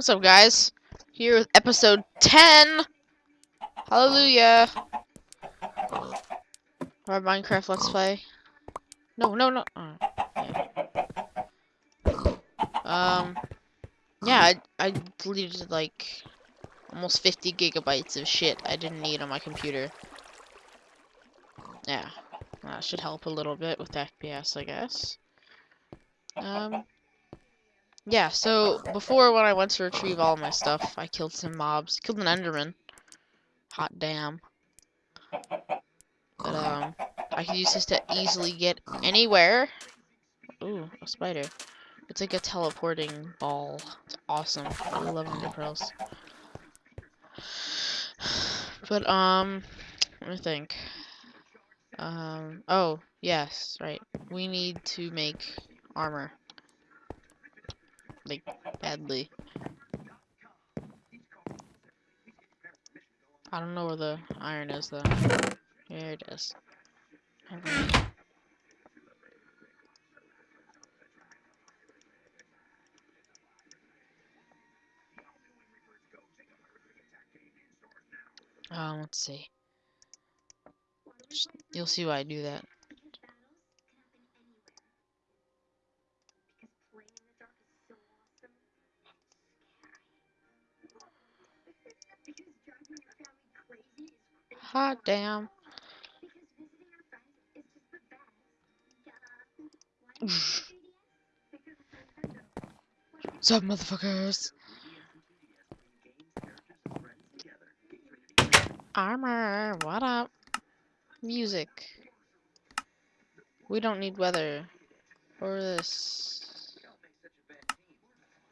What's up, guys? Here with episode 10. Hallelujah. Our Minecraft Let's Play. No, no, no. Yeah. Um, yeah, I, I deleted like almost 50 gigabytes of shit I didn't need on my computer. Yeah, that should help a little bit with FPS, I guess. Um, yeah, so before when I went to retrieve all my stuff, I killed some mobs. Killed an Enderman. Hot damn. But, um, I can use this to easily get anywhere. Ooh, a spider. It's like a teleporting ball. It's awesome. I love Ender Pearls. But, um, let me think. Um, oh, yes, right. We need to make armor like badly. I don't know where the iron is though. Here it is. Um, let's see. You'll see why I do that. Hot damn. What's up, motherfuckers? Armor, what up? Music. We don't need weather. Or this.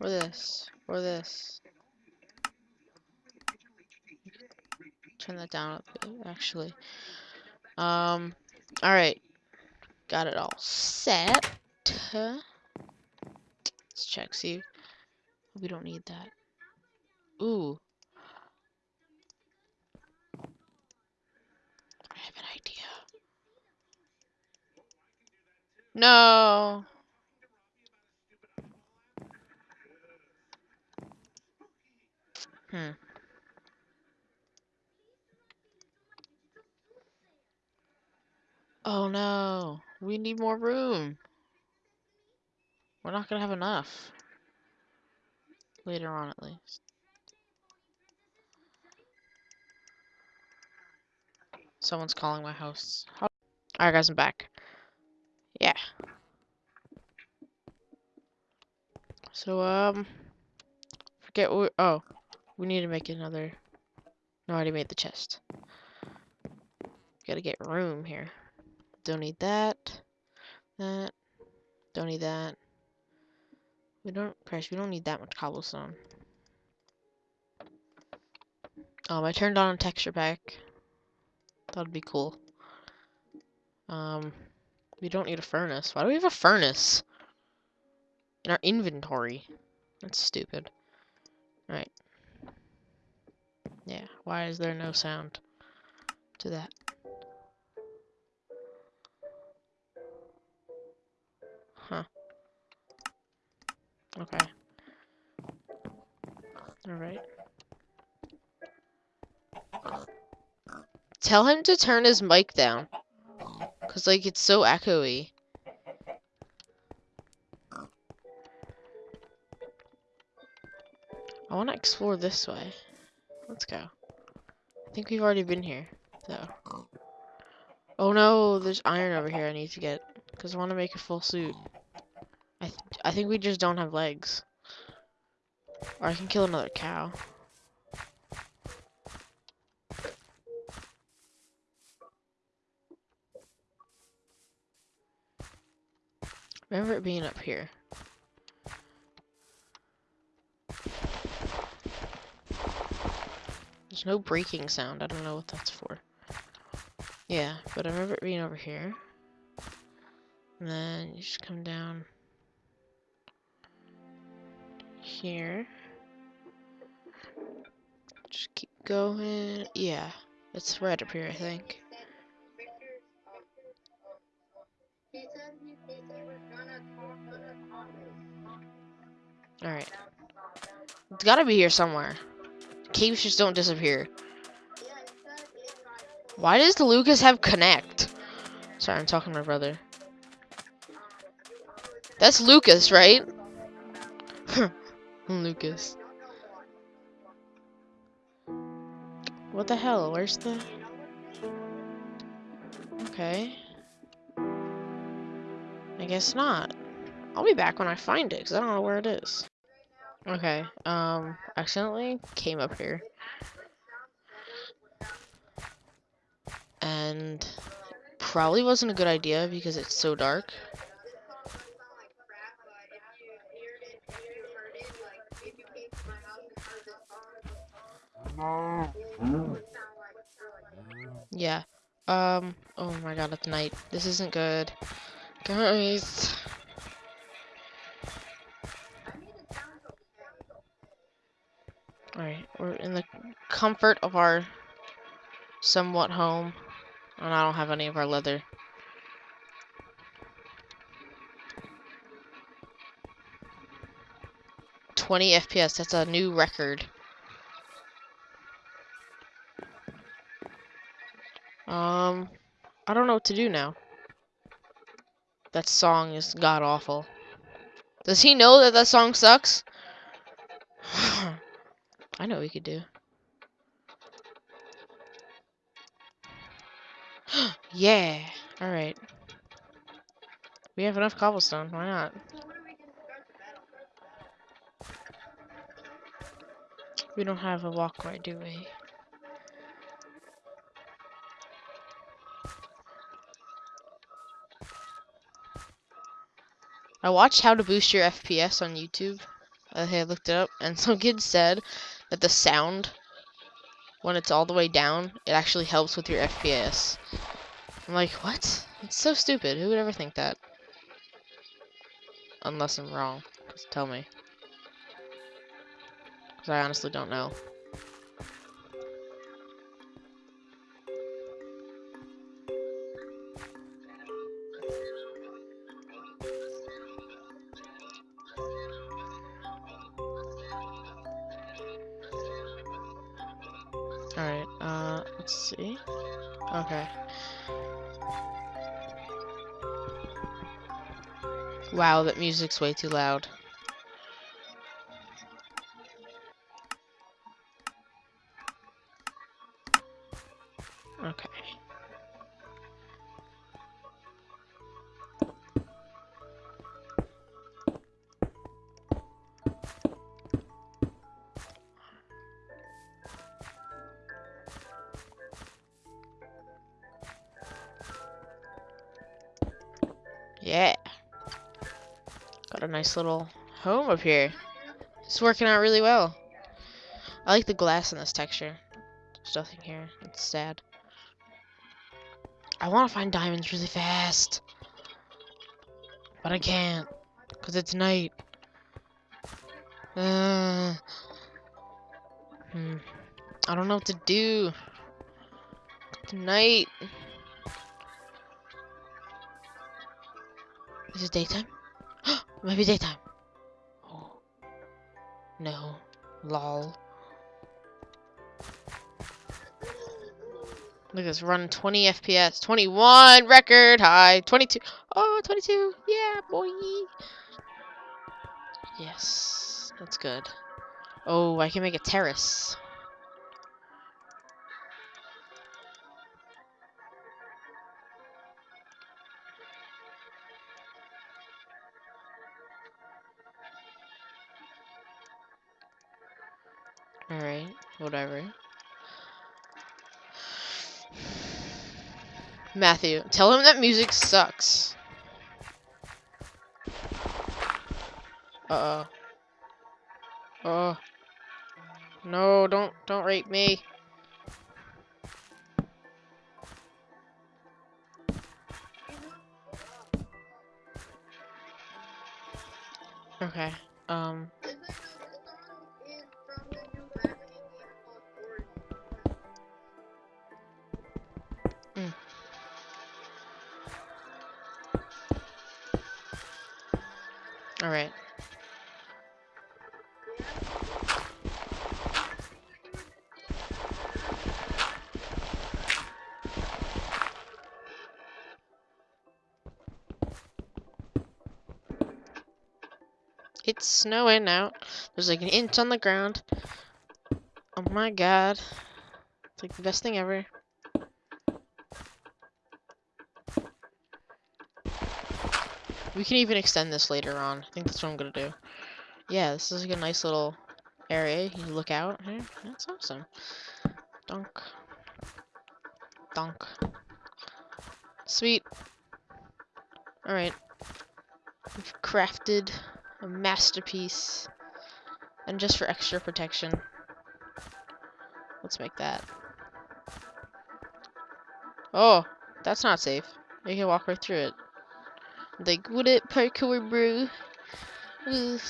Or this. Or this. Turn that down actually. Um, alright. Got it all set. Let's check, see. We don't need that. Ooh. I have an idea. No. Hmm. Oh no, we need more room. We're not gonna have enough. Later on, at least. Someone's calling my house. Alright guys, I'm back. Yeah. So, um... Forget what... Oh. We need to make another... No, I already made the chest. Gotta get room here. Don't need that. That. Don't need that. We don't, Christ, we don't need that much cobblestone. Um, I turned on a texture pack. That'd be cool. Um, we don't need a furnace. Why do we have a furnace? In our inventory. That's stupid. All right. Yeah, why is there no sound to that? Okay. Alright. Tell him to turn his mic down. Cause like it's so echoey. I wanna explore this way. Let's go. I think we've already been here, though. Oh no, there's iron over here I need to get. Because I want to make a full suit. I, think we just don't have legs. Or I can kill another cow. Remember it being up here. There's no breaking sound. I don't know what that's for. Yeah, but I remember it being over here. And then you just come down here. Just keep going. Yeah, it's right up here, I think. Alright. It's gotta be here somewhere. Caves just don't disappear. Why does Lucas have connect? Sorry, I'm talking to my brother. That's Lucas, right? Lucas. What the hell? Where's the... Okay. I guess not. I'll be back when I find it, because I don't know where it is. Okay, um, accidentally came up here. And probably wasn't a good idea because it's so dark. Yeah. Um, oh my god, it's night. This isn't good. Guys. Alright, we're in the comfort of our somewhat home. And I don't have any of our leather. Twenty FPS, that's a new record. Um, I don't know what to do now. That song is god awful. Does he know that that song sucks? I know what we could do. yeah. Alright. We have enough cobblestone. Why not? We don't have a walkway, do we? I watched how to boost your FPS on YouTube. I looked it up, and some kid said that the sound, when it's all the way down, it actually helps with your FPS. I'm like, what? It's so stupid. Who would ever think that? Unless I'm wrong. Just tell me. Because I honestly don't know. Alright, uh, let's see. Okay. Wow, that music's way too loud. Yeah. Got a nice little home up here. It's working out really well. I like the glass in this texture. There's nothing here. It's sad. I want to find diamonds really fast. But I can't. Because it's night. Uh, hmm. I don't know what to do. Tonight. Is it daytime? Maybe daytime. Oh. No. Lol. Look at this, run 20 FPS. 21 record high. 22. Oh, 22. Yeah, boy. Yes. That's good. Oh, I can make a terrace. Alright, whatever. Matthew, tell him that music sucks. Uh-oh. Oh. No, don't, don't rape me. Okay, um... All right. It's snowing out. There's like an inch on the ground. Oh my god. It's like the best thing ever. We can even extend this later on. I think that's what I'm gonna do. Yeah, this is like a nice little area. You look out. That's awesome. Dunk. Dunk. Sweet. Alright. We've crafted a masterpiece. And just for extra protection, let's make that. Oh, that's not safe. You can walk right through it. Like, would it parkour, bro? Ugh.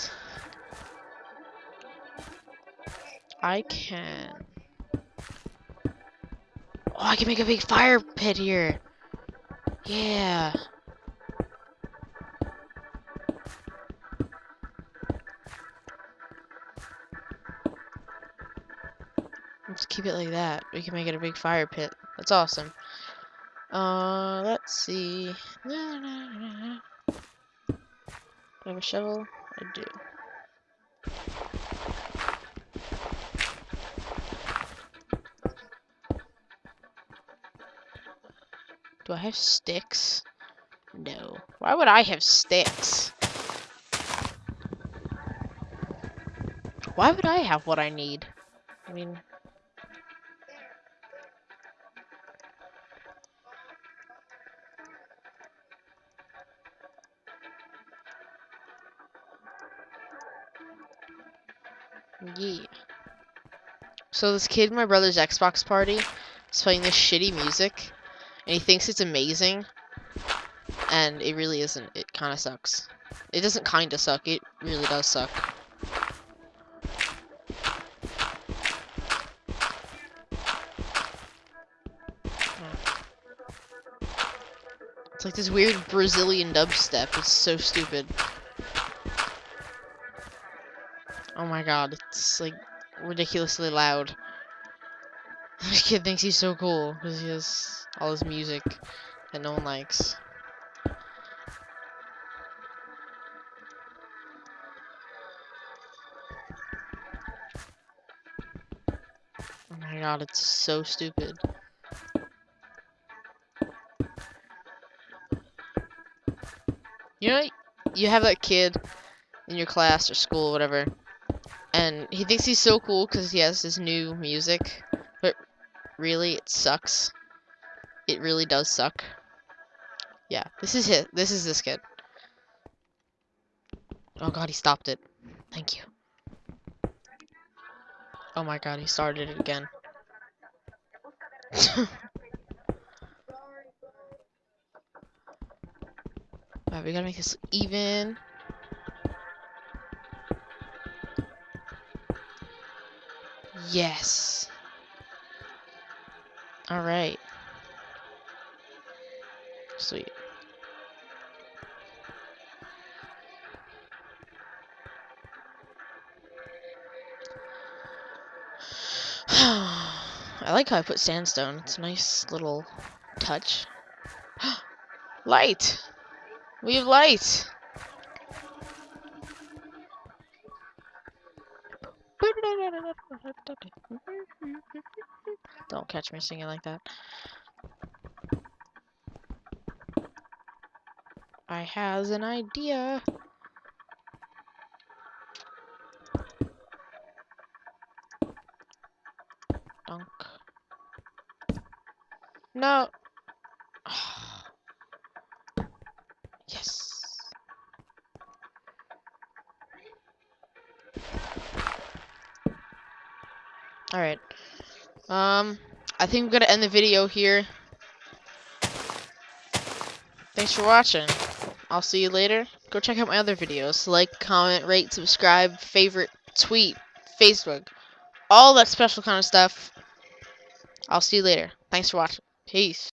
I can. Oh, I can make a big fire pit here. Yeah. Let's keep it like that. We can make it a big fire pit. That's awesome. Uh, let's see. I have a shovel? I do. Do I have sticks? No. Why would I have sticks? Why would I have what I need? I mean, So this kid my brother's Xbox party is playing this shitty music, and he thinks it's amazing, and it really isn't. It kind of sucks. It doesn't kind of suck. It really does suck. It's like this weird Brazilian dubstep. It's so stupid. Oh my god, it's like ridiculously loud. This kid thinks he's so cool because he has all his music that no one likes. Oh my god, it's so stupid. You know, you have that kid in your class or school, whatever, and he thinks he's so cool because he has his new music, but really, it sucks. It really does suck. Yeah, this is it. This is this kid. Oh god, he stopped it. Thank you. Oh my god, he started it again. Alright, we gotta make this even. Yes. Alright. Sweet. I like how I put sandstone. It's a nice little touch. light! We have light! Don't catch me singing like that. I has an idea. Dunk. No. Alright. Um, I think I'm gonna end the video here. Thanks for watching. I'll see you later. Go check out my other videos. Like, comment, rate, subscribe, favorite, tweet, Facebook. All that special kind of stuff. I'll see you later. Thanks for watching. Peace.